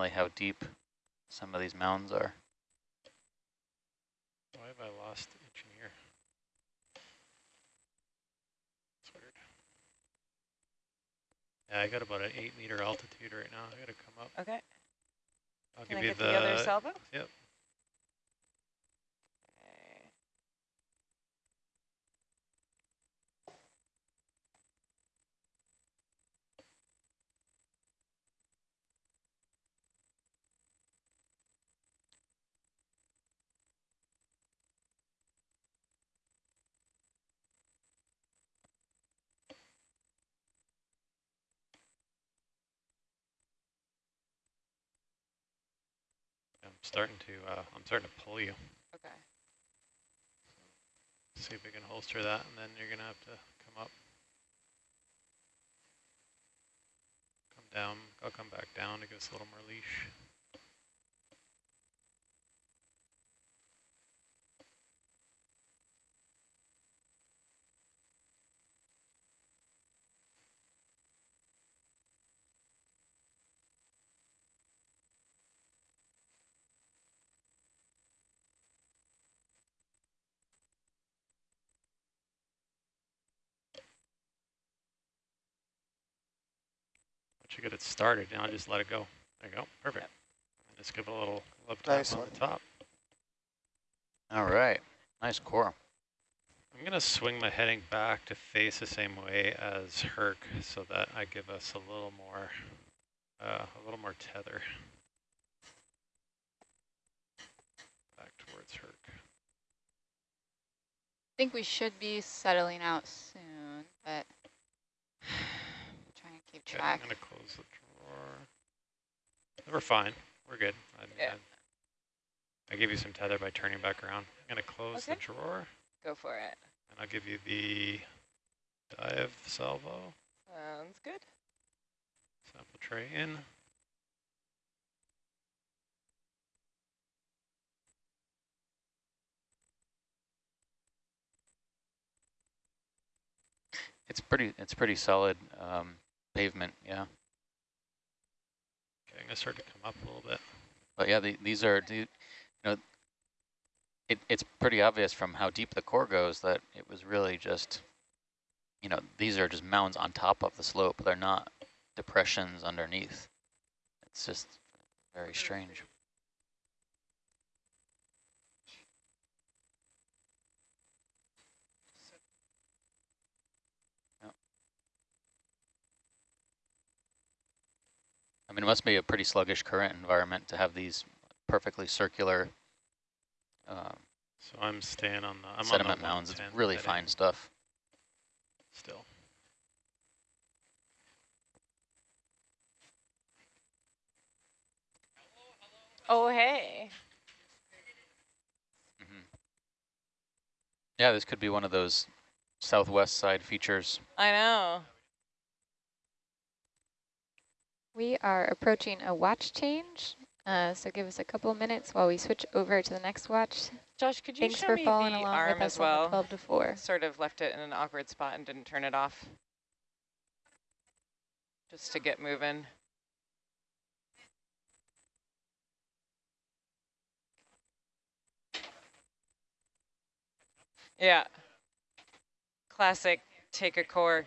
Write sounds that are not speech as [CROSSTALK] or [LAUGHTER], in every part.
unfortunately, how deep some of these mounds are. Why have I lost engineer? That's weird. Yeah, I got about an eight meter altitude right now. I gotta come up. Okay. I'll Can I give you get the, other salvo? Yep. Starting to. Uh, I'm starting to pull you. Okay. See if we can holster that, and then you're gonna have to come up. Come down. I'll come back down to give us a little more leash. Once you get it started, now just let it go. There you go. Perfect. And just give it a little love tap Nice on the top. All right, nice core. I'm going to swing my heading back to face the same way as Herc so that I give us a little more, uh, a little more tether. Back towards Herc. I think we should be settling out soon, but trying Okay, I'm going to close the drawer. We're fine. We're good. I, Yeah. I, I gave you some tether by turning back around. I'm going to close the Okay. drawer, Go for it. and I'll give you the dive salvo. Sounds good. Sample tray in. It's pretty. It's pretty solid um, pavement. Yeah, Okay, I'm going to start to come up a little bit. but yeah, the, these are. You know, it, it's pretty obvious from how deep the core goes that it was really just. You know, these are just mounds on top of the slope. They're not depressions underneath. It's just very strange. I mean, it must be a pretty sluggish current environment to have these perfectly circular uh, So I'm staying on the I'm sediment on the mounds. It's really heading fine stuff. Still. Oh, hey. Mhm. Yeah, this could be one of those southwest side features. I know. We are approaching a watch change, uh, so give us a couple minutes while we switch over to the next watch. Josh, could you Thanks show for me following the along arm with us as well? 12 to 4. Sort of left it in an awkward spot and didn't turn it off. Just to get moving. Yeah. Classic take a core.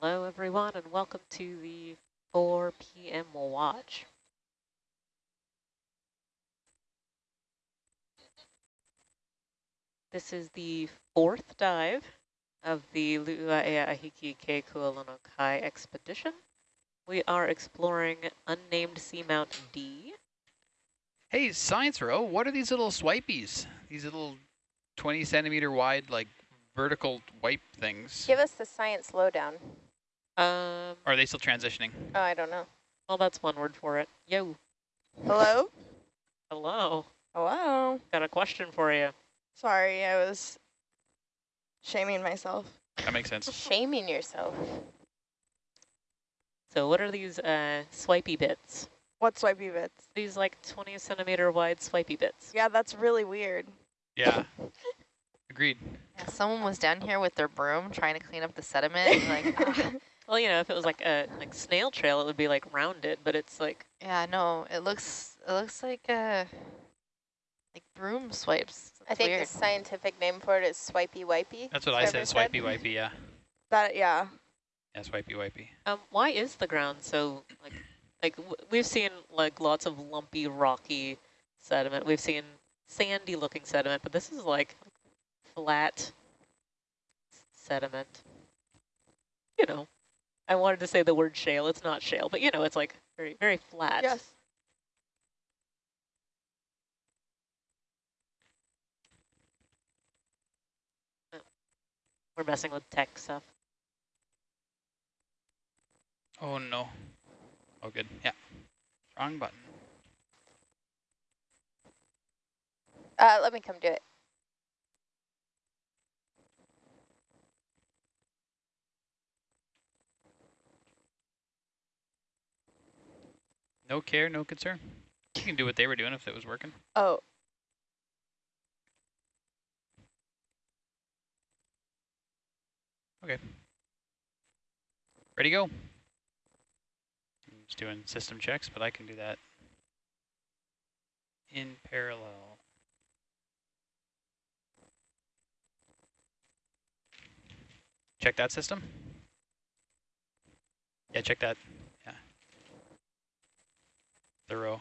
Hello, everyone, and welcome to the 4 p.m. watch. This is the fourth dive of the Lu'uaea Ahiki Ke Kualonokai expedition. We are exploring unnamed seamount D. Hey, science row, what are these little swipies? These little 20 centimeter wide, like vertical wipe things. Give us the science lowdown. Um, Or are they still transitioning? Oh, I don't know. well, that's one word for it. Yo, Hello? hello. Hello? Got a question for you. Sorry, I was shaming myself. That makes sense. [LAUGHS] Shaming yourself? So what are these uh, swipey bits? What swipey bits? These like 20 centimeter wide swipey bits. Yeah, that's really weird. Yeah. [LAUGHS] Agreed. Yeah, someone was down here with their broom trying to clean up the sediment. and like, [LAUGHS] ah. Well, you know, if it was like a like snail trail, it would be like rounded, but it's like yeah, no, it looks it looks like a like broom swipes. I think weird. the scientific name for it is swipey wipey. That's what I said, Trevor swipey wipey, yeah. That, yeah. Yeah, swipey wipey. um, why is the ground so like like w we've seen like lots of lumpy, rocky sediment. We've seen sandy looking sediment, but this is like, like flat sediment. You know, I wanted to say the word shale. It's not shale, but you know, it's like very very flat. Yes. We're messing with tech stuff. Oh no. Oh good. Yeah. Wrong button. Uh, let me come do it. No care, no concern. You can do what they were doing if it was working. Oh, Okay. Ready, go. I'm just doing system checks, but I can do that in parallel. Check that system. Yeah, check that. Thorough.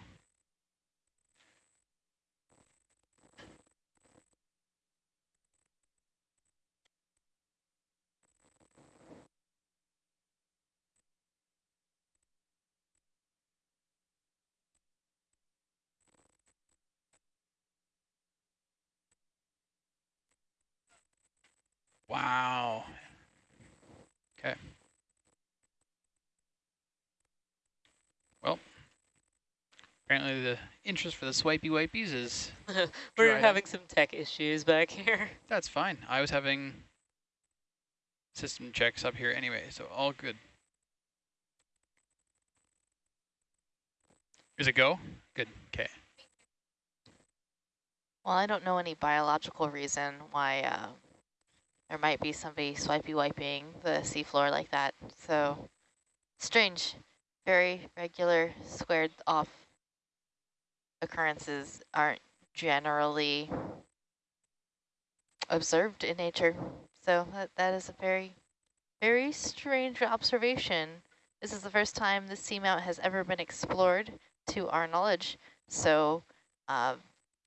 Wow. Okay. Well, apparently the interest for the swipey wipies is, [LAUGHS] We're Dried up. having some tech issues back here. [LAUGHS] that's fine. I was having system checks up here anyway, so all good. Is it go? Good, okay. Well, I don't know any biological reason why uh, there might be somebody swipey wiping the seafloor like that. So strange, very regular squared off occurrences aren't generally observed in nature. So that, that is a very, very strange observation. This is the first time the seamount has ever been explored to our knowledge. So um,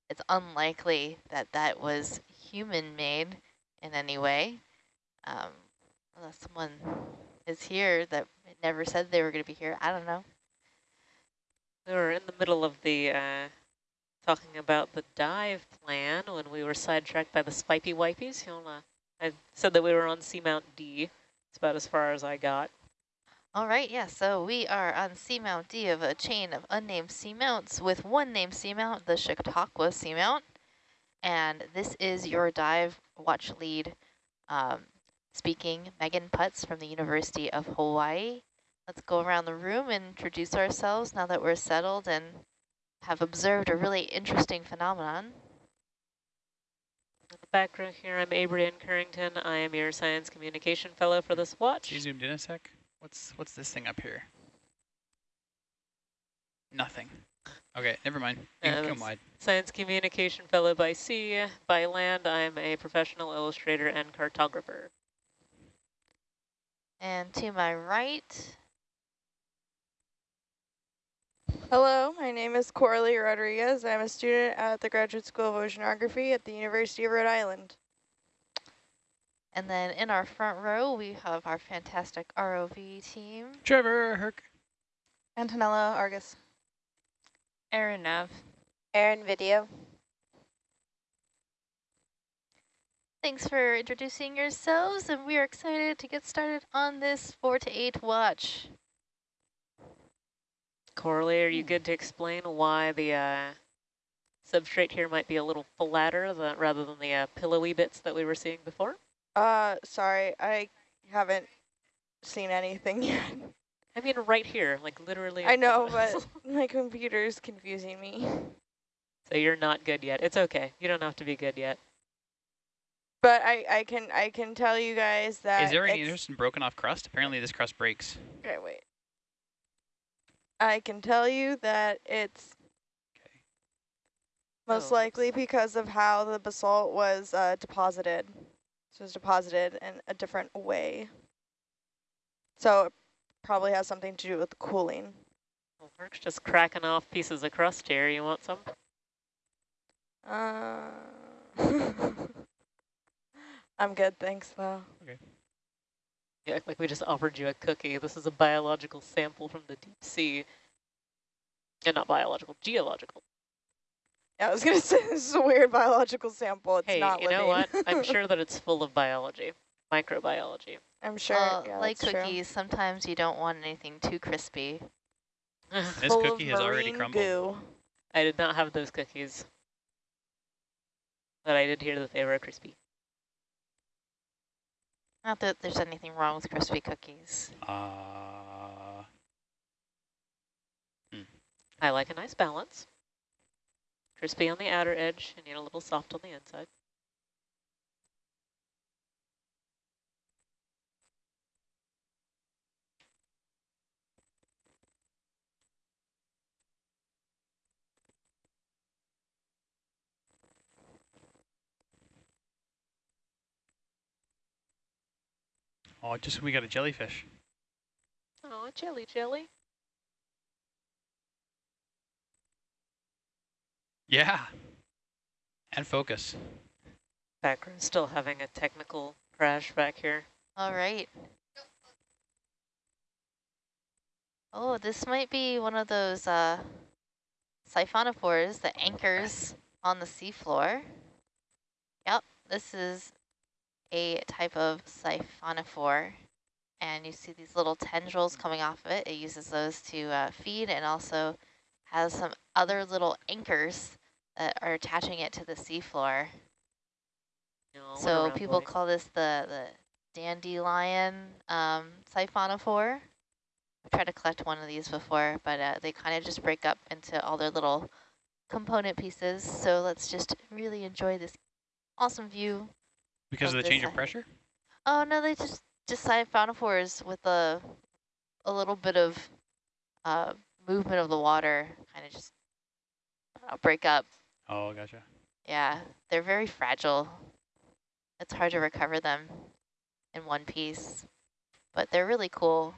it's unlikely that that was human-made in any way. Um, unless someone is here that never said they were going to be here. I don't know. We were in the middle of the uh, talking about the dive plan when we were sidetracked by the swipey wipies. I said that we were on Seamount D. It's about as far as I got. All right, yeah, so we are on Seamount D of a chain of unnamed seamounts with one named seamount, the Chautauqua Seamount. And this is your dive watch lead um, speaking, Megan Putz from the University of Hawaii. Let's go around the room and introduce ourselves now that we're settled and have observed a really interesting phenomenon. In the background here, I'm Abrian Currington. I am your Science Communication Fellow for this watch. You zoomed in a sec? What's what's this thing up here? Nothing. Okay, never mind. You Uh, come wide. Science Communication Fellow by sea. By land, I'm a professional illustrator and cartographer. And to my right, Hello, my name is Coralie Rodriguez. I'm a student at the Graduate School of Oceanography at the University of Rhode Island. and then in our front row, we have our fantastic ROV team. Trevor, Herc. Antonella Argus. Aaron Nav. Aaron Video. Thanks for introducing yourselves, and we are excited to get started on this four to eight watch. Coralie, are you good to explain why the uh, substrate here might be a little flatter than, rather than the uh, pillowy bits that we were seeing before? Uh, sorry, I haven't seen anything [LAUGHS] yet. I mean, right here, like literally. I know, [LAUGHS] but my computer's confusing me. so you're not good yet. It's okay. You don't have to be good yet. But I, I can I can tell you guys that Is there any interest in broken off crust? Apparently this crust breaks. Okay, wait. I can tell you that it's most Oh, likely because of how the basalt was uh, deposited. So it was deposited in a different way. So it probably has something to do with cooling. Well, Herc's just cracking off pieces of crust here. You want some? Uh, [LAUGHS] I'm good, thanks though. You act like we just offered you a cookie. This is a biological sample from the deep sea. And not biological, geological. Yeah, I was gonna [LAUGHS] say this is a weird biological sample. It's hey, not you living. know what? I'm [LAUGHS] sure that it's full of biology, microbiology. I'm sure. Well, yeah, like that's true. cookies, sometimes you don't want anything too crispy. [LAUGHS] This Full cookie of has already marine crumbled. Goo. I did not have those cookies. But I did hear that they were crispy. Not that there's anything wrong with crispy cookies. Uh, I like a nice balance. Crispy on the outer edge and yet a little soft on the inside. Oh, just we got a jellyfish. Oh, jelly jelly. Yeah. And focus. Background still having a technical crash back here. All right. Oh, this might be one of those uh, siphonophores that anchors on the seafloor. Yep, this is a type of siphonophore. And you see these little tendrils coming off of it. It uses those to uh, feed and also has some other little anchors that are attaching it to the seafloor. No, So people call this the, the dandelion um, siphonophore. I've tried to collect one of these before, but uh, they kind of just break up into all their little component pieces. So let's just really enjoy this awesome view. Because of the change of pressure? Oh no, they just just siphonophores with a a little bit of uh, movement of the water, kind of just uh, break up. Oh, gotcha. Yeah, they're very fragile. It's hard to recover them in one piece, but they're really cool.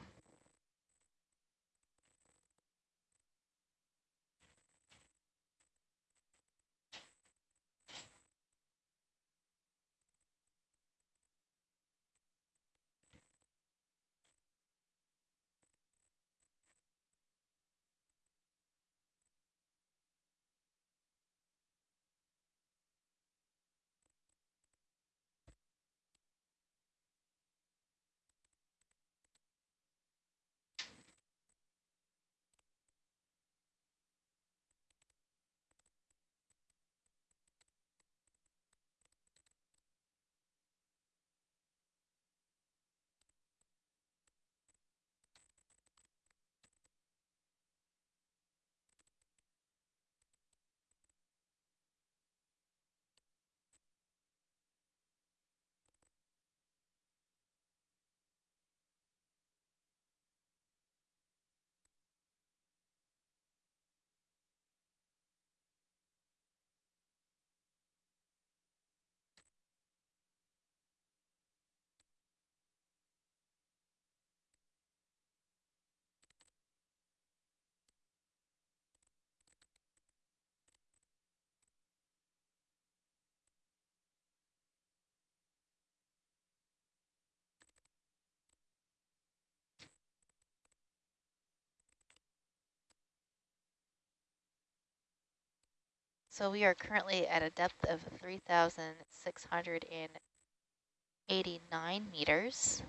So we are currently at a depth of 3,689 meters,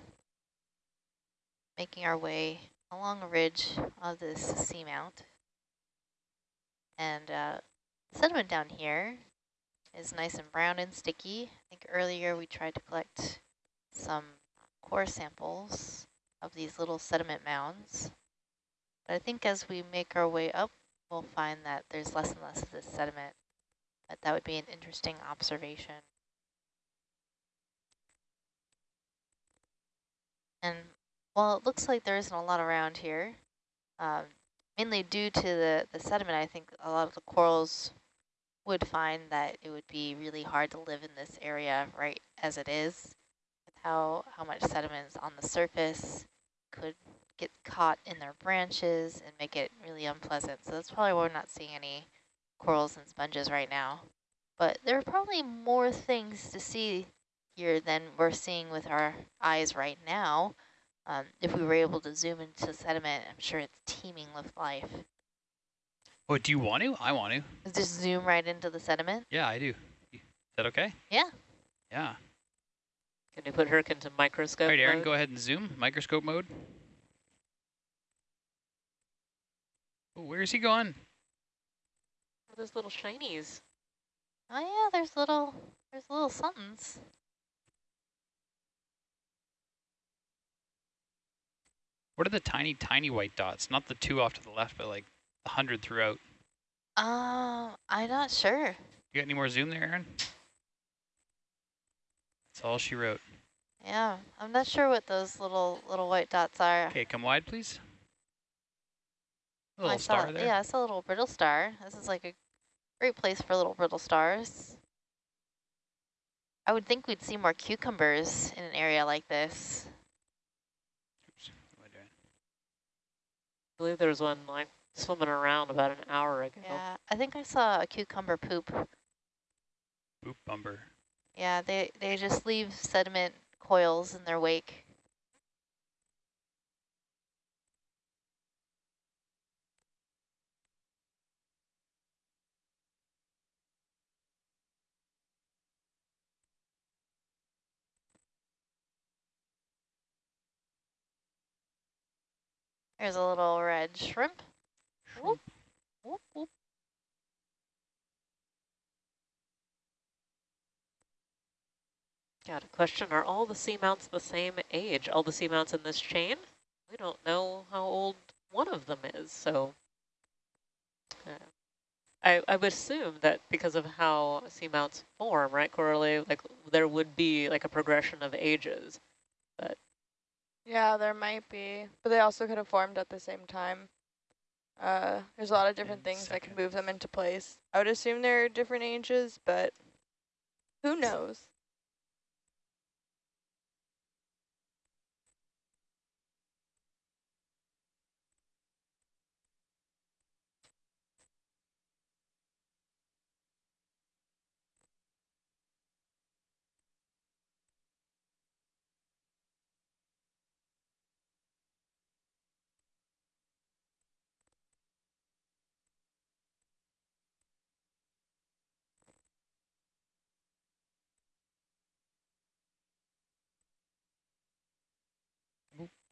making our way along a ridge of this seamount. And uh, sediment down here is nice and brown and sticky. I think earlier we tried to collect some core samples of these little sediment mounds. But I think as we make our way up, we'll find that there's less and less of this sediment. But that would be an interesting observation. And while it looks like there isn't a lot around here, um, mainly due to the, the sediment, I think a lot of the corals would find that it would be really hard to live in this area right as it is, with how, how much sediment is on the surface, could get caught in their branches and make it really unpleasant. So that's probably why we're not seeing any corals and sponges right now. But there are probably more things to see here than we're seeing with our eyes right now. Um, if we were able to zoom into sediment, I'm sure it's teeming with life. Oh, do you want to? I want to. Just zoom right into the sediment? Yeah, I do. Is that okay? Yeah. Yeah. Can you put Herc into microscope All right, Aaron, mode? go ahead and zoom. Microscope mode. Oh, where is he going? Those little shinies. Oh yeah, there's little, there's little somethings. What are the tiny, tiny white dots? Not the two off to the left, but like a hundred throughout. Um, I'm not sure. You got any more zoom there, Aaron? That's all she wrote. Yeah, I'm not sure what those little little white dots are. Okay, come wide, please. A Oh, I little saw, star there. Yeah, it's a little brittle star. This is like a great place for little brittle stars. I would think we'd see more cucumbers in an area like this. Oops, what am I doing? I believe there was one like swimming around about an hour ago. Yeah, I think I saw a cucumber poop. Oop, bumper. Yeah, they, they just leave sediment coils in their wake. There's a little red shrimp. Whoop, whoop, whoop. Got a question, are all the seamounts the same age? All the seamounts in this chain? We don't know how old one of them is, so... Uh, I, I would assume that because of how seamounts form, right, Coralie, like there would be like a progression of ages. Yeah, there might be, but they also could have formed at the same time. Uh, there's a lot of different In things that can move them into place. I would assume they're different ages, but who knows?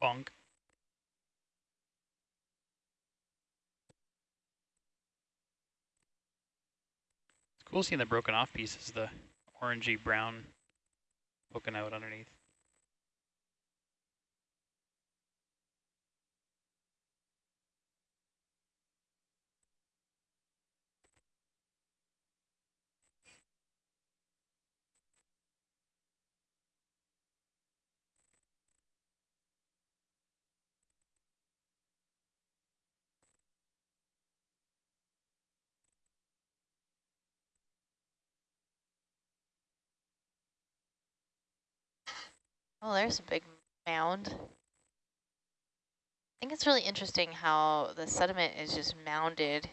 Bonk. It's cool seeing the broken off pieces, the orangey brown poking out underneath. Oh, there's a big mound. I think it's really interesting how the sediment is just mounded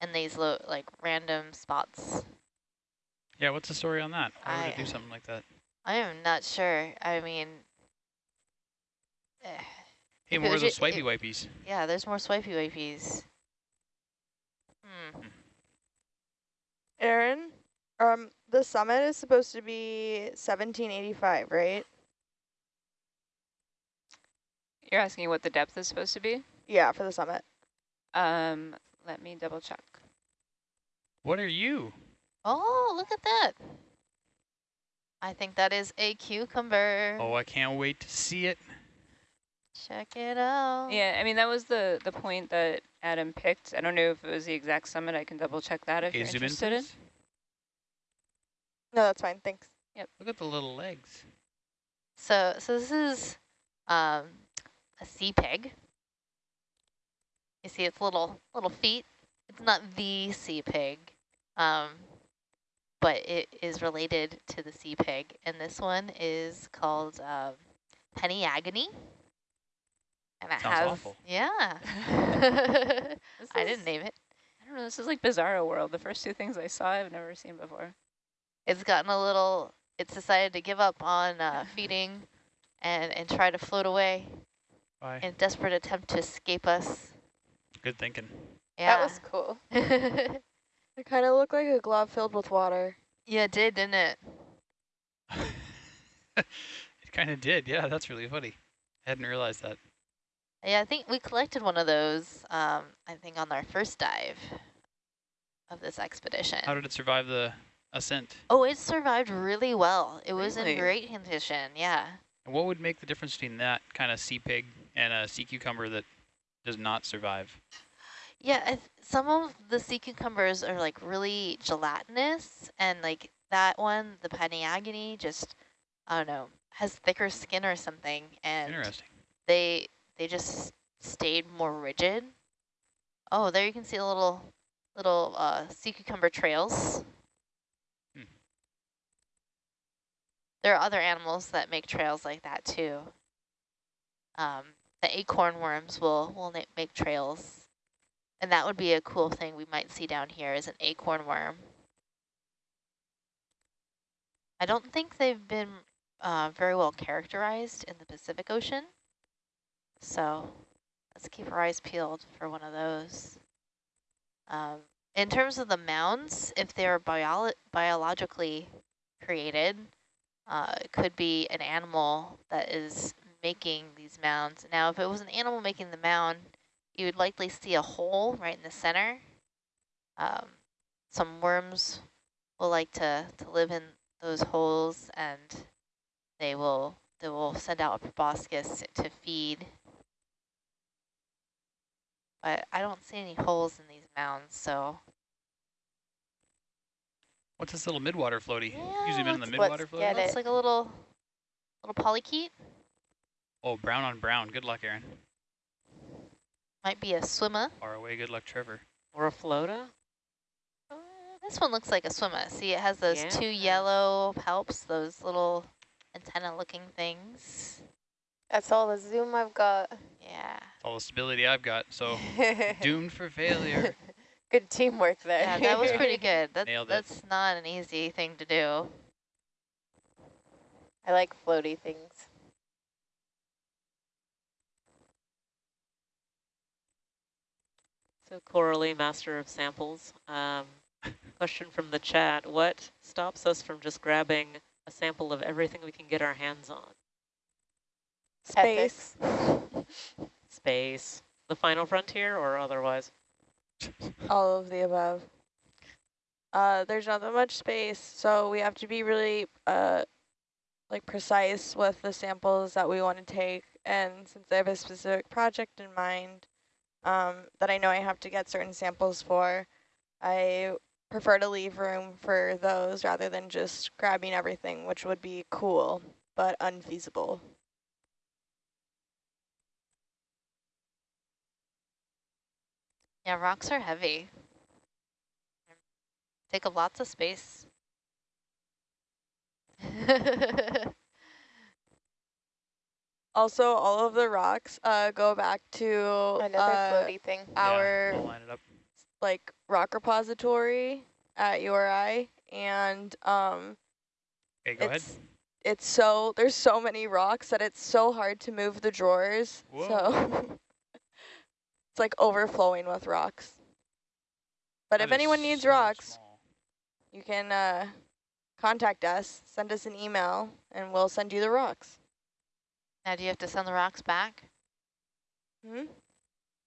in these lo like random spots. Yeah, what's the story on that? Why would it I- do something like that? I am not sure. I mean, eh, Hey, more of was those ju- swipey it- wipies. yeah, there's more swipey wipies. Hmm. Aaron, um, the summit is supposed to be 1785, right? You're asking what the depth is supposed to be? Yeah, for the summit. Um, let me double check. What are you? Oh, look at that. I think that is a cucumber. Oh, I can't wait to see it. Check it out. Yeah, I mean, that was the, the point that Adam picked. I don't know if it was the exact summit. I can double check that if Okay, you're zoom in, interested in. No, that's fine. Thanks. Yep. Look at the little legs. So, so this is um, a sea pig. You see its little little feet. It's not the sea pig, um, but it is related to the sea pig. And this one is called um, Peniagone. And it Sounds has, awful. yeah. [LAUGHS] [LAUGHS] This I is- didn't name it. I don't know. This is like Bizarro World. The first two things I saw, I've never seen before. It's gotten a little, it's decided to give up on uh, [LAUGHS] feeding and, and try to float away Bye. in a desperate attempt to escape us. Good thinking. Yeah. That was cool. [LAUGHS] It kind of looked like a glove filled with water. yeah, it did, didn't it? [LAUGHS] it kind of did. Yeah, that's really funny. I hadn't realized that. Yeah, I think we collected one of those, um, I think on our first dive of this expedition. How did it survive the ascent? oh, it survived really well. It was in great condition, yeah. And what would make the difference between that kind of sea pig and a sea cucumber that does not survive? Yeah, I th some of the sea cucumbers are like really gelatinous, and like that one, the Peniagone, just I don't know, has thicker skin or something, and Interesting. they they just stayed more rigid. Oh, there you can see a little little uh, sea cucumber trails. Hmm. There are other animals that make trails like that too. Um, the acorn worms will will make trails. And that would be a cool thing we might see down here is an acorn worm. I don't think they've been uh, very well characterized in the Pacific Ocean. So let's keep our eyes peeled for one of those. Um, in terms of the mounds, if they're bio biologically created, uh, it could be an animal that is making these mounds. Now, if it was an animal making the mound, you would likely see a hole right in the center. Um, some worms will like to, to live in those holes and they will they will send out a proboscis to feed. But I don't see any holes in these mounds, so What's this little midwater floaty? Yeah, you zoom in the midwater floaty? get it looks like a little little polychaete. Oh, brown on brown. Good luck, Aaron. Might be a swimmer. Far away. Good luck, Trevor. Or a floater? Uh, this one looks like a swimmer. See, it has those two yellow palps, those little antenna-looking things. That's all the zoom I've got. Yeah. It's all the stability I've got, so [LAUGHS] doomed for failure. [LAUGHS] Good teamwork there. Yeah, that was pretty [LAUGHS] good. That, Nailed it. that's not an easy thing to do. I like floaty things. So Coralie, master of samples. Um, question from the chat. What stops us from just grabbing a sample of everything we can get our hands on? Space. [LAUGHS] Space. The final frontier or otherwise? All of the above. Uh, there's not that much space, so we have to be really uh, like precise with the samples that we want to take. And since I have a specific project in mind um, that I know I have to get certain samples for, I prefer to leave room for those rather than just grabbing everything, which would be cool, but unfeasible. Yeah, rocks are heavy. Take up lots of space. [LAUGHS] Also, all of the rocks uh, go back to Another uh, floaty thing. our Yeah, we'll line it up. like rock repository at URI and um Okay, go ahead. it's it's so there's so many rocks that it's so hard to move the drawers. So [LAUGHS] it's like overflowing with rocks. But That if anyone needs so rocks, small. you can uh, contact us, send us an email, and we'll send you the rocks. Now, do you have to send the rocks back? Hmm?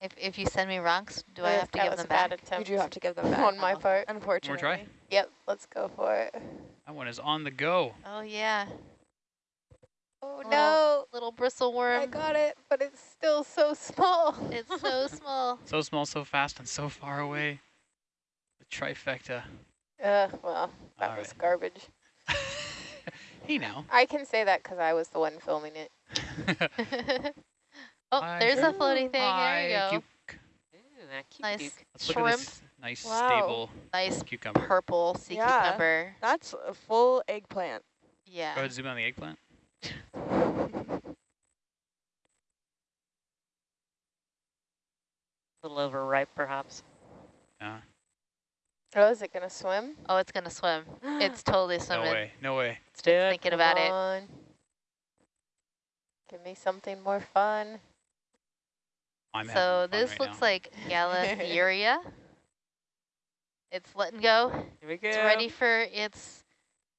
If if you send me rocks, do I have to that give was them a bad back? You attempt do have to give them [LAUGHS] back. on my Oh. part. Unfortunately. More try? Yep, let's go for it. That one is on the go. Oh yeah, Oh Little- no, little bristle worm. I got it, but it's still so small. [LAUGHS] It's so [LAUGHS] small. So small, so fast, and so far away. The trifecta. Uh, well, that All was right. garbage. hey now. I can say that because I was the one filming it. [LAUGHS] oh, Hi. there's a floaty thing. Hi, there you go. cuc- Ooh, Nice duke. Let's look at shrimp. nice, Wow. stable Nice cucumber. purple sea Yeah. cucumber. That's a full eggplant. Yeah. Go ahead, zoom in on the eggplant. [LAUGHS] A little overripe, perhaps. Yeah. Oh, is it gonna swim? Oh, it's gonna swim. [GASPS] It's totally swimming. No way. No way. Let's do it. Thinking about it. On. Give me something more fun. I'm So this right looks now. like Galatheria. [LAUGHS] it's letting go. Here we go. It's ready for its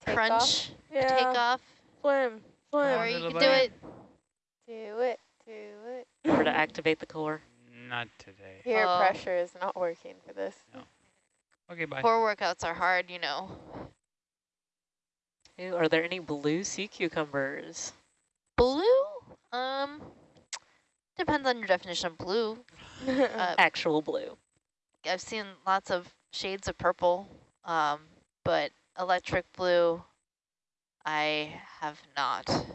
Take crunch off. Yeah. takeoff. Swim. Swim. Or you little can do it. Do it, do it. Remember to activate the core. Not today. Oh. Peer Oh. pressure is not working for this. Okay, bye. Core workouts are hard, you know. Ooh, are there any blue sea cucumbers? Blue? Um, depends on your definition of blue. [LAUGHS] Uh, Actual blue. I've seen lots of shades of purple, um, but electric blue, I have not.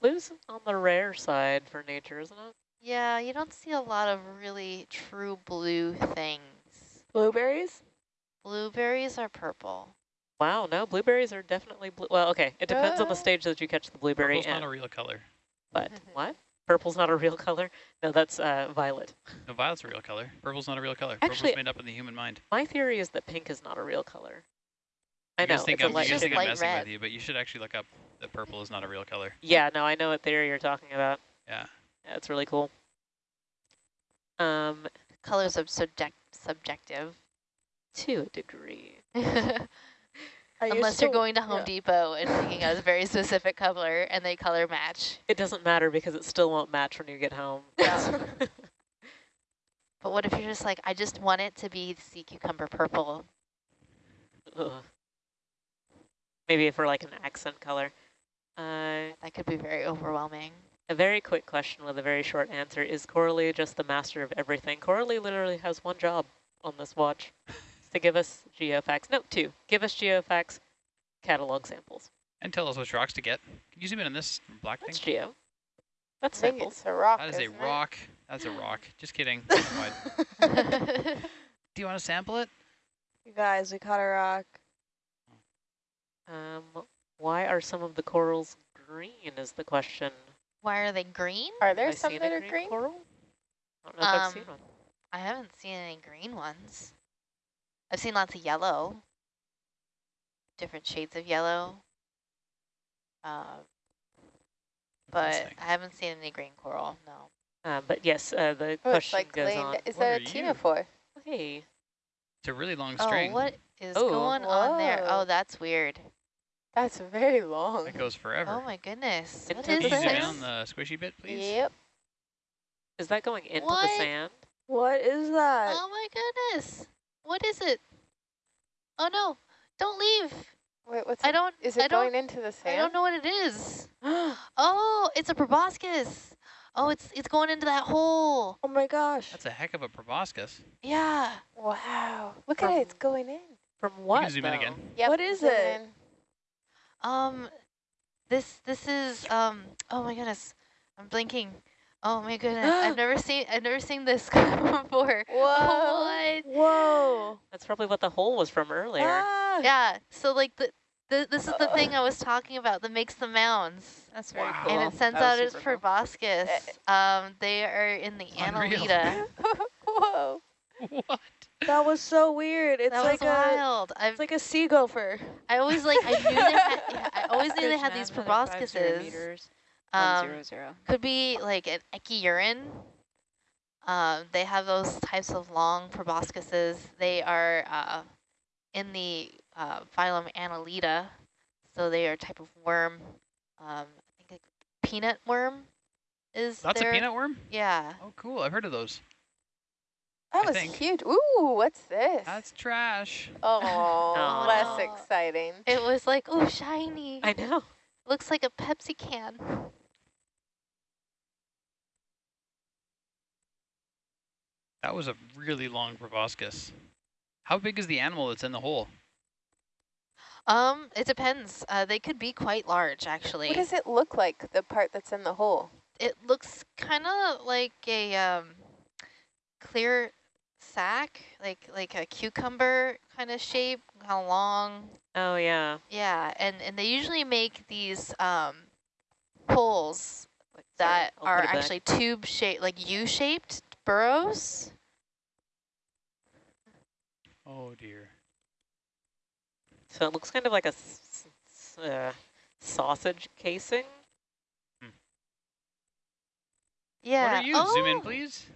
Blue's on the rare side for nature, isn't it? Yeah, you don't see a lot of really true blue things. Blueberries? Blueberries are purple. Wow, no, blueberries are definitely blue. Well, okay, it depends on the Uh, stage that you catch the blueberry Purple's in. not a real color. But [LAUGHS] what? Purple's not a real color? No, that's uh, violet. No, violet's a real color. Purple's not a real color. Actually- Purple's made up in the human mind. My theory is that pink is not a real color. I You know, think it's a I'm, you light guys just think shade. I'm messing red. with you, but you should actually look up that purple is not a real color. Yeah, no, I know what theory you're talking about. Yeah. Yeah, it's really cool. Um, Colors are subject subjective. to a degree. [LAUGHS] I used Unless you're going to Home yeah. Depot and picking out a very specific color and they color match. It doesn't matter because it still won't match when you get home. Yeah. [LAUGHS] But what if you're just like, I just want it to be sea cucumber purple? Ugh. Maybe for like an accent color. Uh, That could be very overwhelming. a very quick question with a very short answer. Is Coralie just the master of everything? Coralie literally has one job on this watch. [LAUGHS] It's to give us geofacts. No, two. Give us geofacts, catalog samples. And tell us which rocks to get. Can you zoom in on this black That's thing? geo. That's I samples. it's a rock. That is a isn't it? rock. That's a rock. Just kidding. [LAUGHS] [LAUGHS] Do you want to sample it? You guys, we caught a rock. Um, why are some of the corals green is the question. Why are they green? Are there I some that are green? coral? I don't know if I've Um, seen one. I haven't seen any green ones. I've seen lots of yellow. Different shades of yellow. Uh, but I haven't seen any green coral, no. Uh, but yes, uh, the Oh, it's question like goes laying on. Is What that a you? tuna for? Hey, It's a really long Oh, string. what is Oh. going on there? Oh, that's weird. That's very long. It goes forever. Oh my goodness. It What took Can you zoom in this? on the squishy bit, please? Yep. is that going into What? the sand? What is that? Oh my goodness. What is it? Oh no, don't leave. Wait, what's I don't, Is it don't, going into the sand? I don't know what it is. [GASPS] Oh, it's a proboscis. Oh, it's it's going into that hole. Oh my gosh. That's a heck of a proboscis. Yeah. Wow. Look at it. It's going in. From what? you can zoom in again. Yep, What is it? in. Um, this this is um. Oh my goodness, I'm blinking. Oh my goodness, I've [GASPS] never seen I've never seen this [LAUGHS] before. Whoa. What? Whoa. That's probably what the hole was from earlier. Ah. Yeah. So like the. The, this is the thing I [LAUGHS] was talking about that makes the mounds. That's very Wow. cool. And it sends out its super cool. proboscis. Um, they are in the Unreal. Annelida. [LAUGHS] Whoa. what? That was so weird. It's That like was a wild. I've it's like a sea gopher. I always like I knew they had yeah, I always knew they had these nav, another proboscises. Meters, Um, one zero zero. could be like an Echiuran. Um, they have those types of long proboscises. They are uh, in the uh, phylum Annelida. So they are a type of worm. Um, I think a peanut worm is That's their- a peanut worm? Yeah. Oh, cool. I've heard of those. That I was think. huge. Ooh, what's this? That's trash. oh, No. [LAUGHS] less exciting. It was like, oh, shiny. I know. Looks like a Pepsi can. That was a really long proboscis. How big is the animal that's in the hole? Um, it depends. Uh, they could be quite large, actually. What does it look like, the part that's in the hole? it looks kind of like a um, clear sack, like like a cucumber kind of shape, kind of long. Oh, yeah. Yeah, and and they usually make these um, holes Like, sorry, that are put it back. actually tube shaped, like U-shaped burrows. Oh, dear. So it looks kind of like a s- s- uh, sausage casing. Yeah. What are you? Oh, Zoom in, please.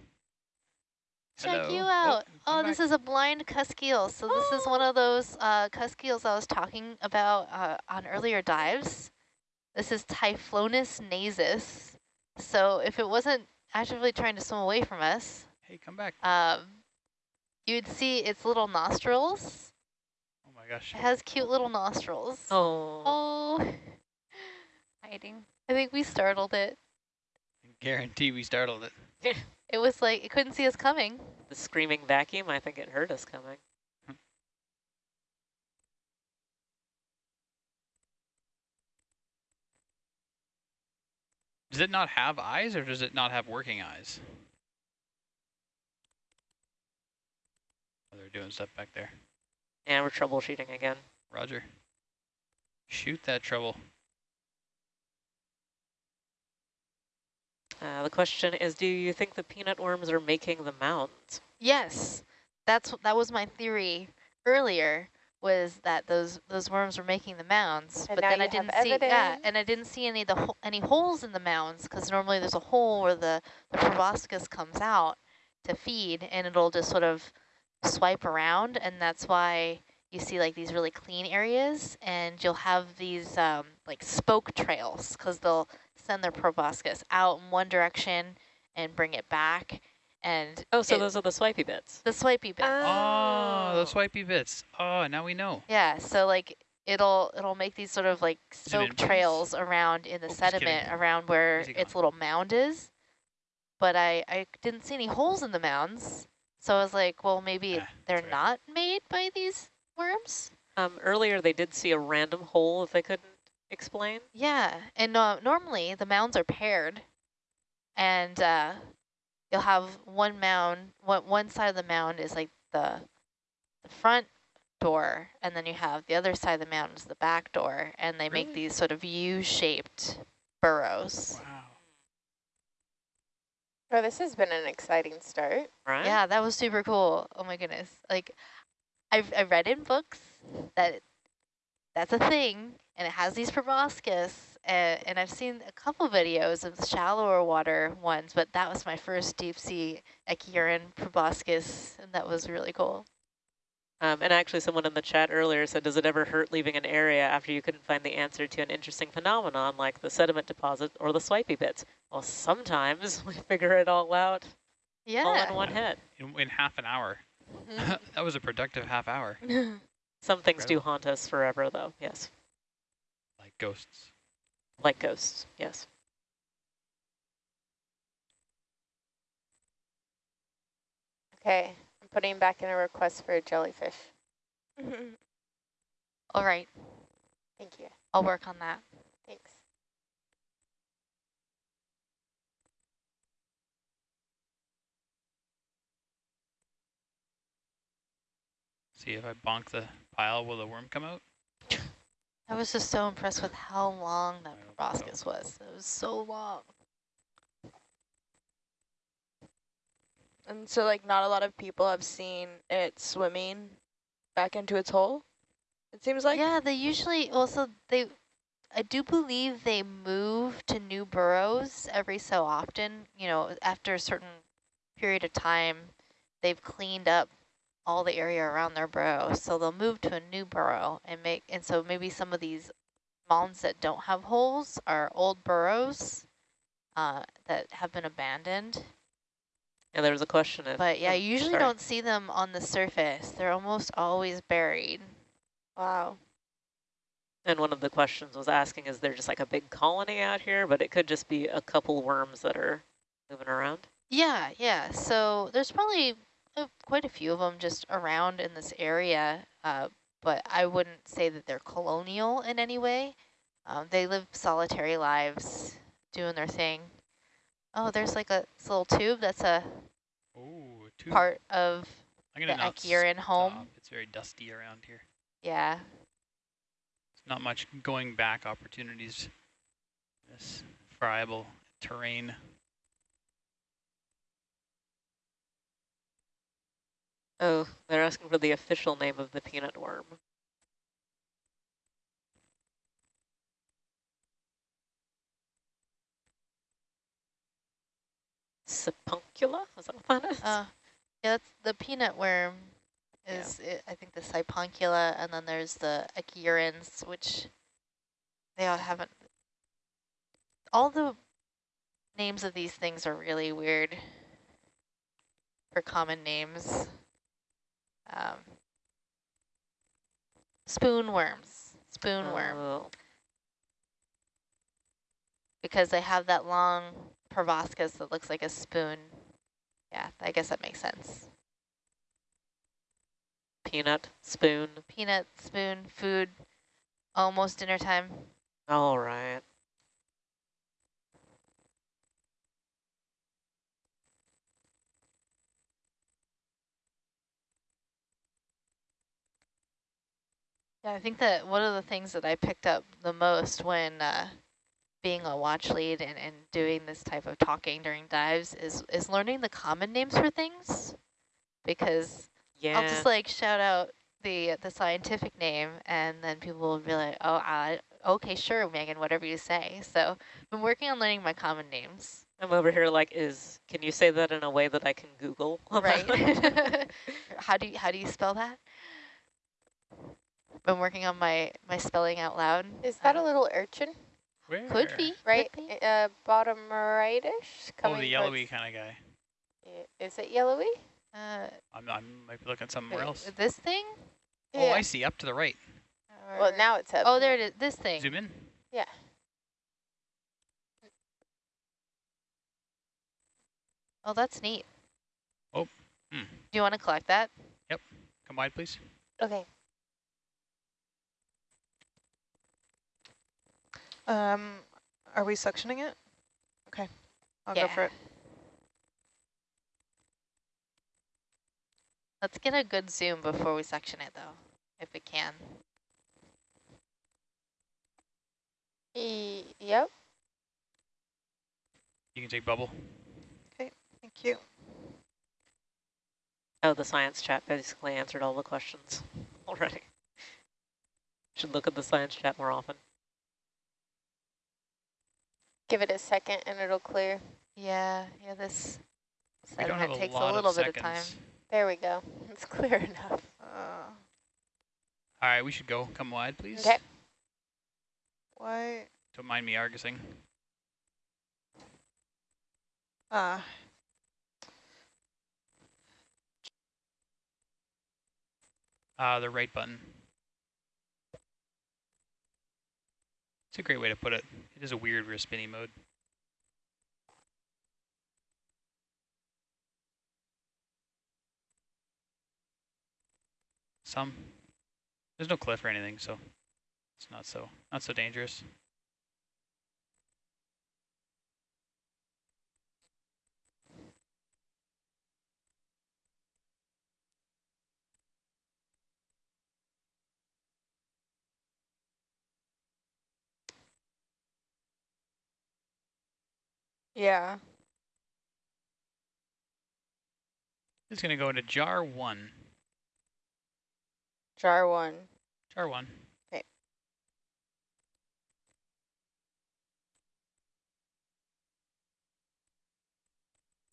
Check Hello. you Oh, out. Oh, come this back. is a blind cuskeel. So this is one of those uh, cuskeels I was talking about uh, on earlier dives. This is Typhlonus nasus. So if it wasn't actively trying to swim away from us, Hey, come back. um, you'd see its little nostrils. Oh, my gosh. It has cute little nostrils. Oh. Oh, [LAUGHS] Hiding. I think we startled it. I Guarantee we startled it. [LAUGHS] It was like, it couldn't see us coming. The screaming vacuum, I think it heard us coming. Does it not have eyes or does it not have working eyes? Oh, they're doing stuff back there. And we're troubleshooting again. Roger. Shoot that trouble. Uh, the question is, do you think the peanut worms are making the mounds? Yes, that's that was my theory earlier. Was that those those worms were making the mounds, And but then I didn't see yeah, and I didn't see any of the ho any holes in the mounds because normally there's a hole where the the proboscis comes out to feed, and it'll just sort of swipe around, and that's why you see like these really clean areas, and you'll have these um, like spoke trails because they'll send their proboscis out in one direction and bring it back, and Oh, so it- those are the swipey bits. the swipey bits. Oh, the swipey bits. Oh, now we know. Yeah, so like it'll it'll make these sort of like Zoom in, soak please. trails around in the Oh, sediment around where its gone? little mound is. But I, I didn't see any holes in the mounds. So I was like, well, maybe Ah, they're right. not made by these worms? Um, earlier they did see a random hole that they couldn't explain. Yeah, and uh, normally the mounds are paired. And uh, you'll have one mound, one, one side of the mound is like the, the front door, and then you have the other side of the mound is the back door, and they make these sort of U-shaped burrows. Wow. Oh, this has been an exciting start. Right? Yeah, that was super cool. Oh my goodness. Like, I've, I've read in books that that's a thing, and it has these proboscis, and, and I've seen a couple videos of shallower water ones, but that was my first deep sea Echiuran proboscis, and that was really cool. Um, and actually someone in the chat earlier said, does it ever hurt leaving an area after you couldn't find the answer to an interesting phenomenon like the sediment deposit or the swipey bits? Well, sometimes [LAUGHS] we figure it all out yeah. all in one hit. In, in half an hour. [LAUGHS] that was a productive half hour. [LAUGHS] Some things do haunt us forever, though. Yes. Like ghosts. Like ghosts. Yes. Okay, I'm putting back in a request for a jellyfish. [LAUGHS] All right, Thank you. I'll work on that. Thanks. See if I bonk the pile, will the worm come out? I was just so impressed with how long that I hope so. proboscis was. It was so long. And so like not a lot of people have seen it swimming back into its hole. It seems like. yeah, they usually also they I do believe they move to new burrows every so often. You know, after a certain period of time, they've cleaned up all the area around their burrow. So they'll move to a new burrow and make, and so maybe some of these mounds that don't have holes are old burrows uh, that have been abandoned. Yeah, there was a question if. But yeah, oh, you usually sorry. don't see them on the surface. They're almost always buried. Wow. And one of the questions was asking, is there just like a big colony out here? But it could just be a couple worms that are moving around. Yeah, yeah. So there's probably uh, quite a few of them just around in this area, uh, but I wouldn't say that they're colonial in any way. Um, they live solitary lives, doing their thing. Oh, there's like a this little tube that's a Oh, two. part of I'm the Echiuran home. stop. It's very dusty around here. Yeah. It's not much going back opportunities. This friable terrain. Oh, they're asking for the official name of the peanut worm. Sipuncula? Is that what that is? Uh, yeah, that's the peanut worm Yeah. is, it, I think, the Sipuncula, and then there's the Echiurans, which they all haven't. All the names of these things are really weird for common names. Um, spoon worms, spoon worm, Oh, because they have that long proboscis that looks like a spoon. Yeah, I guess that makes sense. peanut, spoon. peanut, spoon, food, almost dinner time. All right. Yeah, I think that one of the things that I picked up the most when uh, being a watch lead and, and doing this type of talking during dives is, is learning the common names for things. Because Yeah. I'll just like shout out the the scientific name and then people will be like, oh, I, okay, sure, Megan, whatever you say. So I've been working on learning my common names. I'm over here like, is, can you say that in a way that I can Google? Right. [LAUGHS] how do you how do you spell that? Been working on my my spelling out loud. Is that a Uh, little urchin? Where? could be Right, Could be. uh, bottom rightish? Oh, coming the yellowy kind of guy. Is it yellowy? Uh, I'm, I might be looking somewhere wait, else. This thing? Oh, I see. Up to the right. Well, now it's up. Oh, there it is. This thing. Zoom in. Yeah. Oh, that's neat. Oh, hmm. Do you want to collect that? Yep. Come wide, please. Okay. Um, are we suctioning it? Okay, I'll go for it. Let's get a good zoom before we section it, though, if we can. E yep. You can take bubble. Okay, thank you. Oh, the science chat basically answered all the questions [LAUGHS] already. Should look at the science chat more often. Give it a second and it'll clear. Yeah, yeah, this We don't have sediment a takes a lot little of bit seconds. of time. There we go. It's [LAUGHS] clear enough. Uh, All right, we should go. Come wide, please. Okay. why? Don't mind me argusing. Uh, Uh, the right button. It's a great way to put it. It is a weird rear spinny mode. Some. There's no cliff or anything, so it's not so not so dangerous. Yeah. It's going to go into jar one. Jar one. Jar one. Okay.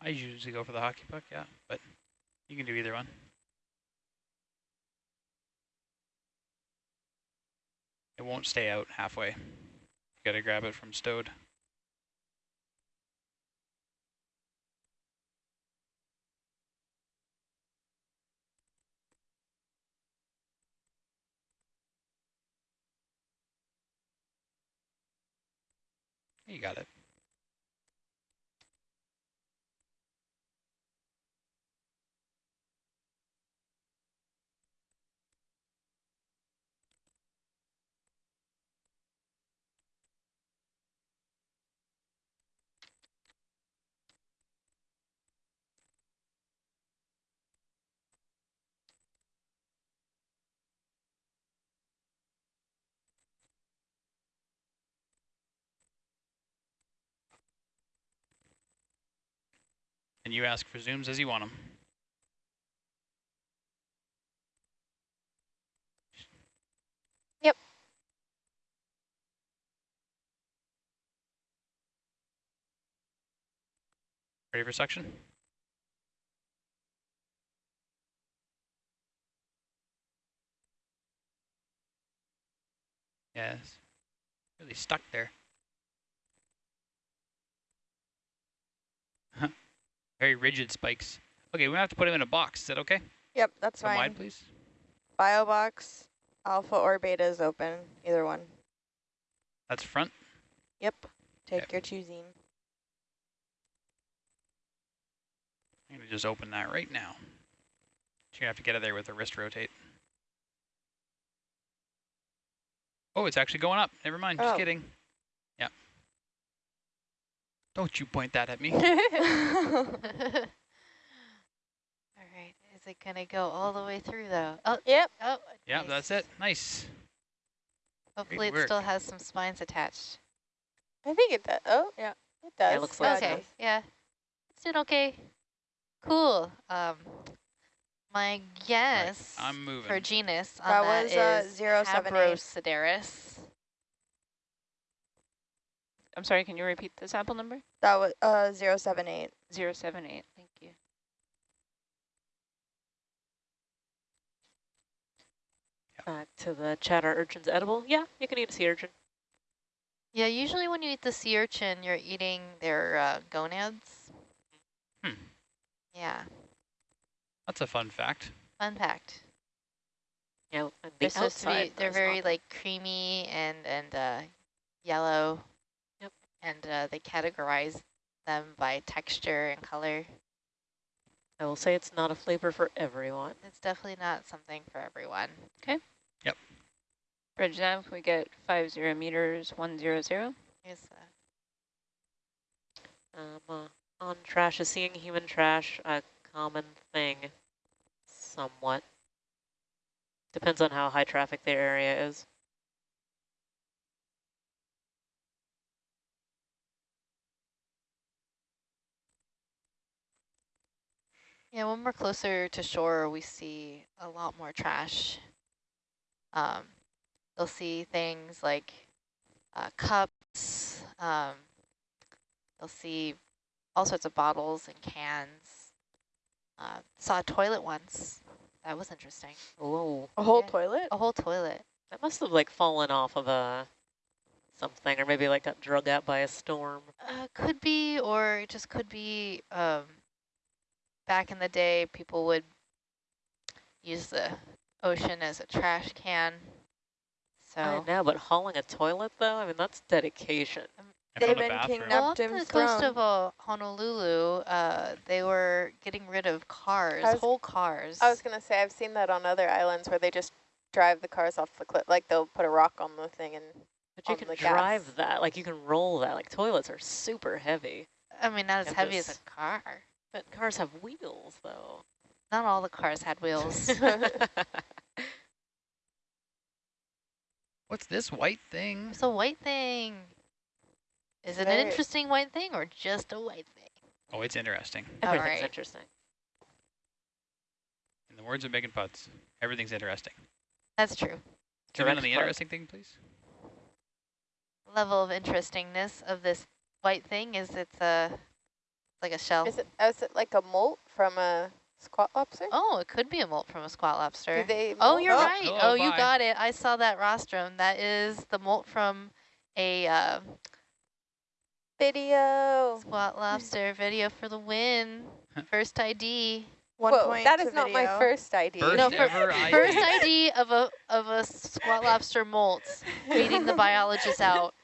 I usually go for the hockey puck, yeah, but you can do either one. It won't stay out halfway. You gotta grab it from stowed. You got it. And you ask for zooms as you want them. Yep. Ready for suction? Yes. Really stuck there. Very rigid spikes. Okay, we have to put him in a box. Is that okay? Yep, that's From fine. wide, please. Bio box, alpha or beta is open, either one. That's front. Yep, take Okay. your choosing. I'm to just open that right now. You're to have to get it there with the wrist rotate. Oh, it's actually going up. Never mind. Just Oh. kidding. Yeah. Don't you point that at me. [LAUGHS] [LAUGHS] All right, is it gonna go all the way through though? Oh, Yep. oh, yeah, nice. that's it. Nice. Hopefully it work. still has some spines attached. I think it does. Oh, Yeah. it does. it looks like okay, it does. yeah, it's doing okay. Cool. Um, my guess I'm moving. for genus on That that was, uh, is 078. Habrosidaris. I'm sorry, can you repeat the sample number? That was uh 078. 078, thank you. Back to the chatter urchins edible. Yeah, you can eat a sea urchin. Yeah, usually when you eat the sea urchin, you're eating their uh, gonads. Hmm. Yeah, That's a fun fact. fun fact. Yeah, the They're supposed to be, they're very not. like creamy and, and uh, yellow. Yep. And uh, they categorize them by texture and color. I will say it's not a flavor for everyone. It's definitely not something for everyone. Okay. Yep. Bridge nav, we get 50 meters, 100. Here's, uh, Um, uh, on trash, is seeing human trash a common thing? Somewhat. Depends on how high traffic the area is. Yeah, when we're closer to shore, we see a lot more trash. Um, you'll see things like uh, cups. Um, you'll see all sorts of bottles and cans. Uh, saw a toilet once. That was interesting. Oh, A whole Yeah. toilet? A whole toilet. that must have like fallen off of a something, or maybe like got drug out by a storm. Uh, could be, or it just could be. Um, back in the day, people would use the ocean as a trash can. So I know, but hauling a toilet though, I mean that's dedication. I They've been bathroom. kidnapped. well, off the coast throne. of uh, Honolulu, uh, they were getting rid of cars, was- whole cars. I was gonna say I've seen that on other islands where they just drive the cars off the cliff. Like they'll put a rock on the thing and But you can drive gas. that, like you can roll that. Like toilets are super heavy, I mean, not as heavy as a car. But cars have wheels though. Not all the cars had wheels. [LAUGHS] What's this white thing? it's a white thing. Is it an interesting white thing or just a white thing? Oh, it's interesting. [LAUGHS] Everything's Alright. interesting. In the words of Megan Putz, everything's interesting. That's true. Zoom in Direct on the flight. interesting thing, please. Level of interestingness of this white thing is it's a like a shell. is it is it like a molt from a Squat lobster? Oh, it could be a molt from a squat lobster. Do they Oh, you're Oh, right. hello, oh, you got it. I saw that rostrum. That is the molt from a uh, video. squat lobster video for the win. First ID. One Whoa, point that to is not my first ID. First No, for- ever ID. First ID of a of a squat lobster molt. [LAUGHS] Beating the biologist out.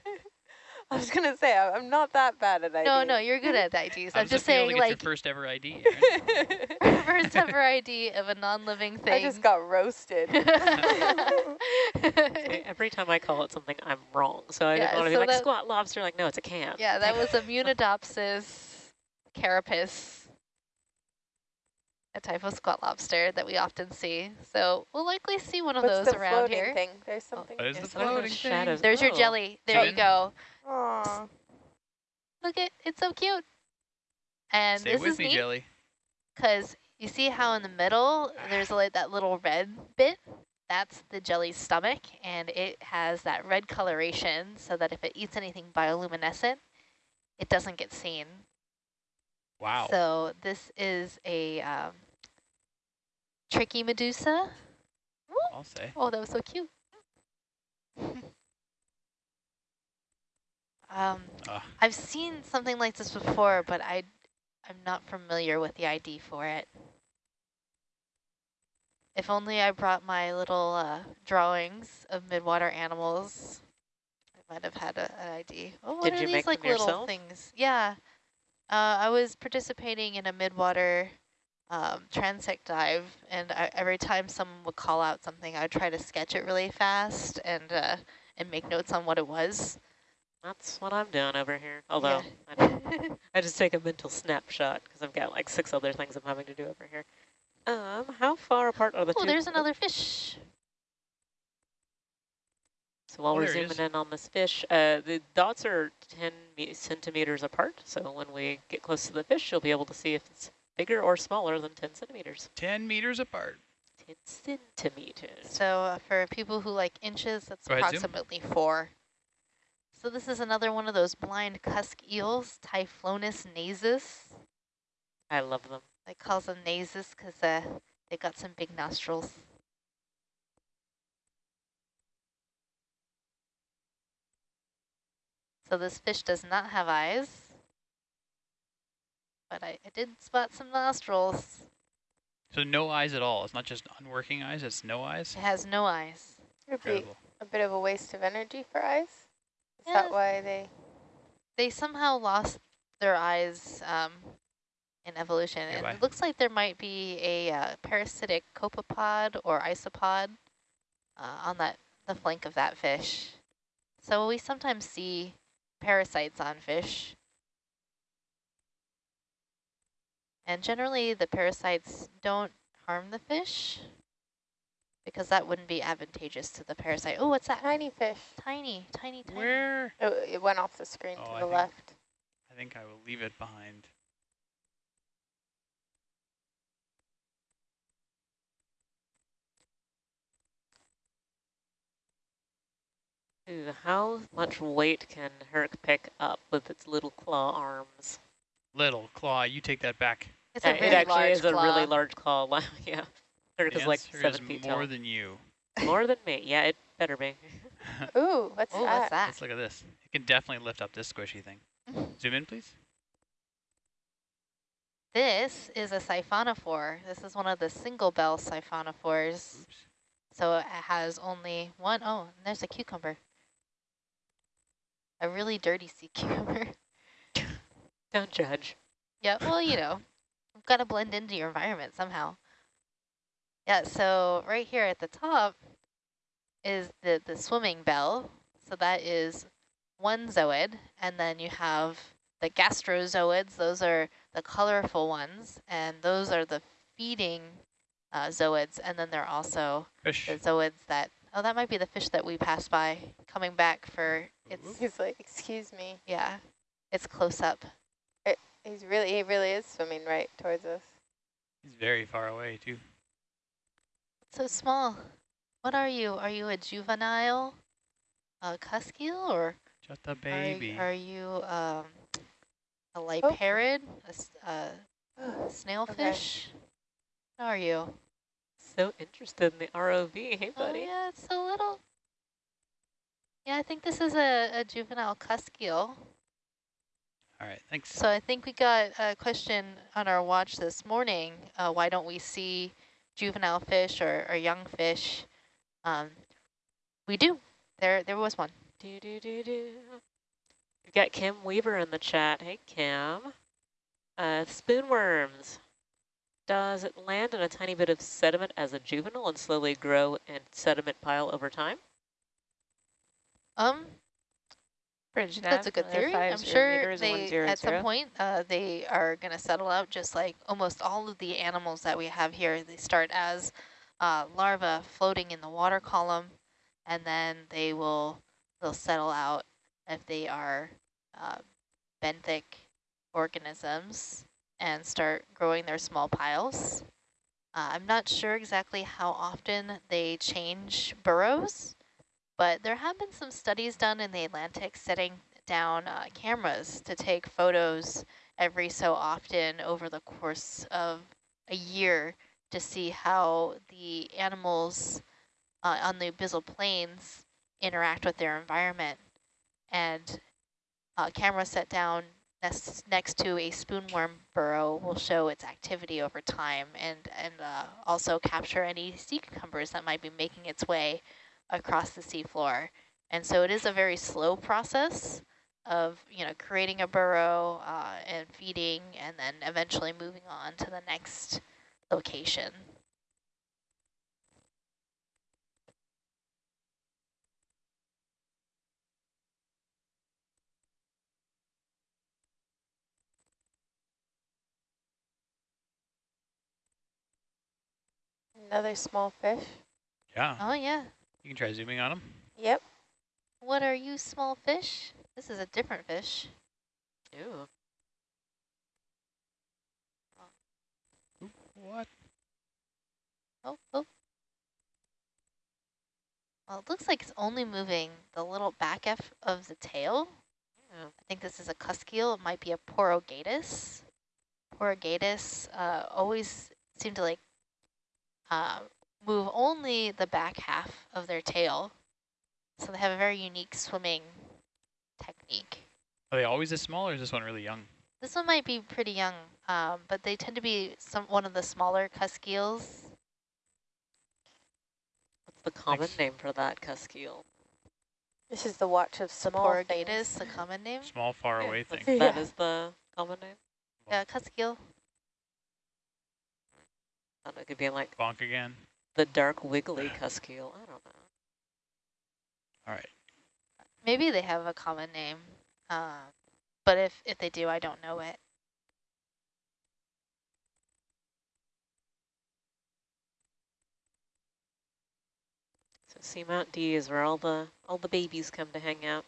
[LAUGHS] I was gonna say I- I'm not that bad at ID. No, no, you're good at IDs. I'm does just it feel to saying, get like, your first ever ID. Aaron? [LAUGHS] first ever ID of a non-living thing. [LAUGHS] I just got roasted. Every time I call it something, I'm wrong. So I Yeah, didn't want to so be like squat lobster. Like, no, it's a can. yeah, that was a Munidopsis carapace, a type of squat lobster that we often see. So we'll likely see one of What's those the around floating here. thing? There's something. There's There's the floating the thing. shadows. There's your Oh. jelly. There you go. Aw. Look at it's so cute. And Stay this with is me, neat Jelly. because you see how in the middle there's like that little red bit. That's the jelly's stomach, and it has that red coloration so that if it eats anything bioluminescent, it doesn't get seen. Wow. So this is a um, tricky medusa. I'll say. Oh, that was so cute. [LAUGHS] um, Ah. I've seen something like this before, but I, I'm not familiar with the ID for it. If only I brought my little uh, drawings of midwater animals, I might have had a, an ID. Oh, what Did are you these make like little yourself? things? Yeah, uh, I was participating in a midwater um, transect dive, and I, every time someone would call out something, I'd try to sketch it really fast and uh, and make notes on what it was. That's what I'm doing over here. Although I, Yeah. [LAUGHS] don't- I just take a mental snapshot because I've got like six other things I'm having to do over here. Um, how far apart are the oh, two? there's another fish. So while Oh, we're zooming is. in on this fish, uh, the dots are 10 centimeters apart. So when we get close to the fish, you'll be able to see if it's bigger or smaller than 10 centimeters. 10 meters apart. 10 centimeters. So uh, for people who like inches, that's Go ahead, zoom. approximately four. So this is another one of those blind cusk eels, Typhlonus nasus. I love them. They calls them nasus because uh, they got some big nostrils. So this fish does not have eyes, but I, I did spot some nostrils. So no eyes at all. It's not just unworking eyes, it's no eyes. It has no eyes. Incredible. a bit of a waste of energy for eyes. Is Yeah. that why they? They somehow lost their eyes um, in evolution, Okay, and it looks like there might be a uh, parasitic copepod or isopod uh, on that the flank of that fish. So we sometimes see parasites on fish. And generally the parasites don't harm the fish because that wouldn't be advantageous to the parasite. Oh, what's that? Tiny fish. Tiny, tiny, tiny. Where? Oh, it went off the screen Oh, to I the think- left. I think I will leave it behind. Ooh, how much weight can Herc pick up with its little claw arms? Little claw, you take that back. It's a it actually large is a really large claw. [LAUGHS] yeah. Herc The like seven is feet more tall. than you. [LAUGHS] [LAUGHS] More than me. Yeah, it better be. Ooh, what's Oh, that? what's that? Let's look at this. It can definitely lift up this squishy thing. Zoom in, please. This is a siphonophore. This is one of the single bell siphonophores. Oops. So it has only one. Oh, and there's a cucumber. A really dirty sea cucumber. Don't judge. yeah, well, you know, you've got to blend into your environment somehow. Yeah, so right here at the top is the, the swimming bell. So that is one zooid. And then you have the gastrozoids. Those are the colorful ones. And those are the feeding uh, zooids. And then there are also Fish. the zooids that, oh, that might be the fish that we passed by coming back for its, He's like, excuse me. yeah, it's close up. He's really, he really is swimming right towards us. He's very far away, too. So small. What are you? Are you a juvenile uh, cusk or Just a baby. are you um, a liparid, a, s- a Oh, [GASPS] snailfish? How are you? So interested in the ROV. Hey, Oh buddy. yeah, it's so little. Yeah, I think this is a, a juvenile cuskeel. All right, thanks. So I think we got a question on our watch this morning. Uh, why don't we see juvenile fish or, or young fish? Um, we do. There, there was one. Do, do, do, do. We've got Kim Weaver in the chat. Hey, Kim. Uh, spoonworms. Does it land in a tiny bit of sediment as a juvenile and slowly grow in sediment pile over time? Um, Bridge that's a good theory. I'm sure they, zero at zero. some point, uh, they are going to settle out just like almost all of the animals that we have here. They start as uh, larvae floating in the water column, and then they will they'll settle out if they are uh, benthic organisms and start growing their small piles. Uh, I'm not sure exactly how often they change burrows, but there have been some studies done in the Atlantic setting down uh, cameras to take photos every so often over the course of a year to see how the animals uh, on the abyssal plains interact with their environment. And a camera set down next, next to a spoonworm burrow will show its activity over time and, and uh, also capture any sea cucumbers that might be making its way across the seafloor. And so it is a very slow process of, you know, creating a burrow uh, and feeding and then eventually moving on to the next location. Another small fish. Yeah, Oh, yeah. You can try zooming on them. Yep. What are you, small fish? This is a different fish. Ew. What? Oh, oh. Well, it looks like it's only moving the little back F of the tail. Yeah. I think this is a cuskeel. It might be a Porogadus. Porogadus uh, always seem to like uh, move only the back half of their tail. So they have a very unique swimming technique. Are they always this small, or is this one really young? This one might be pretty young, um, but they tend to be some one of the smaller cuskeels. What's the common Thanks. name for that cuskeel? This is the watch of The small things. the common name. Small, far away That's- thing. That Yeah. is the common name? Yeah, cuskeel. I don't know, it could be like Bonk again. The dark wiggly cuskeel. I don't know. All right. Maybe they have a common name, uh, but if, if they do, I don't know it. So Seamount D is where all the all the babies come to hang out.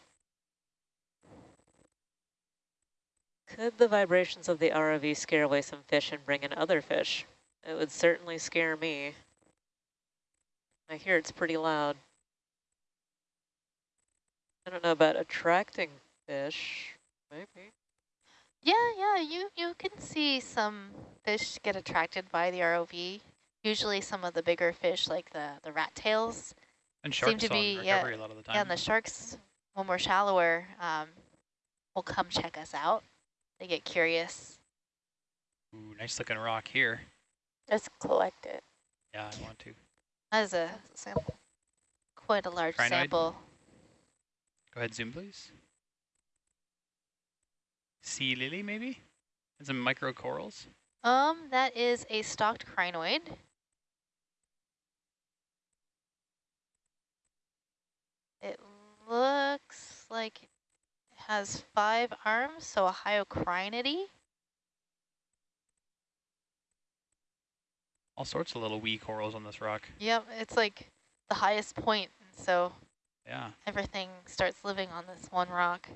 Could the vibrations of the ROV scare away some fish and bring in other fish? It would certainly scare me. I hear it's pretty loud. I don't know about attracting fish. Maybe. Yeah, yeah, you, you can see some fish get attracted by the ROV. Usually some of the bigger fish, like the, the rat tails. And Seem to be- yeah, a lot of the time. Yeah, and the sharks, when we're shallower, um, will come check us out. They get curious. Ooh, nice looking rock here. Let's collect it. Yeah, I want to. That is a Sample. quite a large Crinoid? sample. Go ahead, zoom, please. Sea lily, maybe? And some micro corals. Um, that is a stalked crinoid. It looks like it has five arms, so a hyocrinidae. All sorts of little wee corals on this rock. Yep, it's like the highest point, point, so Yeah. everything starts living on this one rock.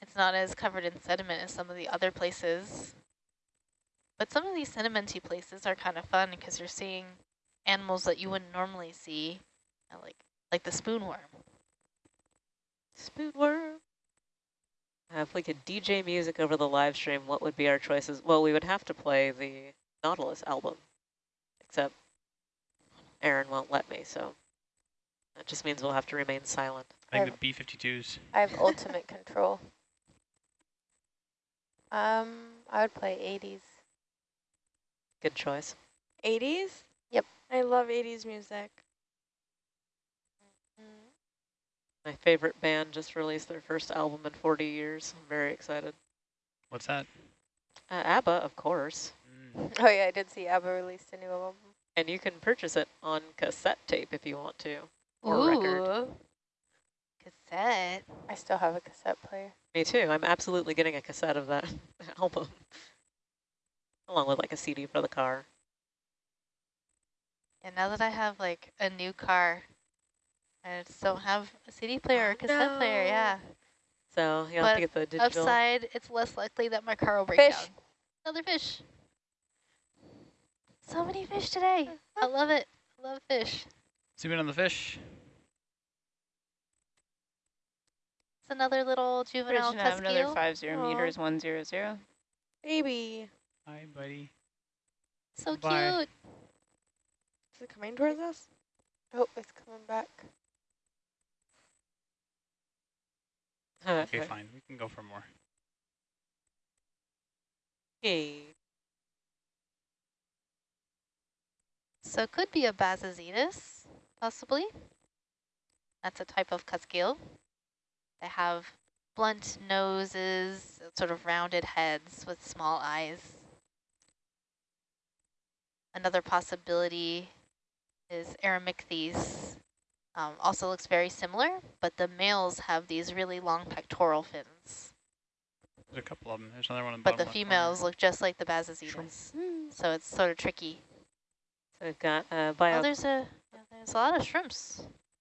It's not as covered in sediment as some of the other places. But some of these sedimenty places are kind of fun because you're seeing animals that you wouldn't normally see, uh, like like the spoonworm. Spoonworm. Uh, if we could DJ music over the live stream, what would be our choices? Well, we would have to play the Nautilus album, except Aaron won't let me, so that just means we'll have to remain silent. I think the B-52s. I have ultimate control. Um, I would play 80s. Good choice. 80s? Yep. I love 80s music. My favorite band just released their first album in 40 years. I'm very excited. What's that? Uh, ABBA, of course. Oh yeah, I did see ABBA released a new album. And you can purchase it on cassette tape if you want to, or record. Ooh. Cassette. I still have a cassette player. Me too. I'm absolutely getting a cassette of that [LAUGHS] album, along with like a CD for the car. And now that I have like a new car, I just don't have a CD player or a cassette player, yeah. So you have to get the digital. Upside, it's less likely that my car will break Fish. down. Another fish. So many fish today. I love it. I love fish. Zoom in on the fish. It's another little Bridge juvenile and have another cuskeel. five zero Aw. meters, one zero zero. Baby. Hi, buddy. So Bye. cute. Is it coming towards us? Oh, it's coming back. Okay, fine. We can go for more. Yay. So it could be a Bassozetus, possibly. That's a type of cuskeel. They have blunt noses, sort of rounded heads with small eyes. Another possibility is Aramicthes. Um, also looks very similar, but the males have these really long pectoral fins. There's a couple of them. There's another one in the But the left corner. females look just like the Bassozetus. So it's sort of tricky. So we've got uh, Oh, there's a there's a lot of shrimps.